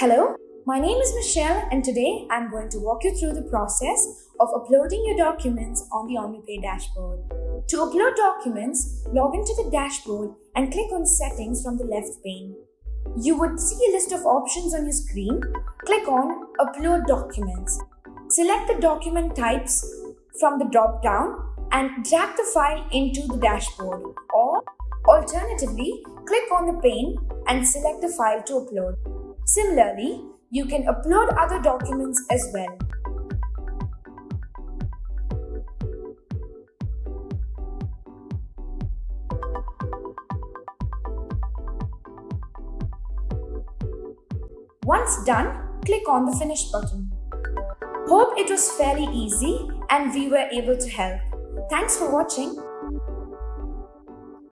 Hello, my name is Michelle and today I'm going to walk you through the process of uploading your documents on the OmniPay dashboard. To upload documents, log into the dashboard and click on Settings from the left pane. You would see a list of options on your screen. Click on Upload Documents. Select the document types from the drop-down and drag the file into the dashboard or alternatively, click on the pane and select the file to upload. Similarly, you can upload other documents as well. Once done, click on the Finish button. Hope it was fairly easy and we were able to help. Thanks for watching.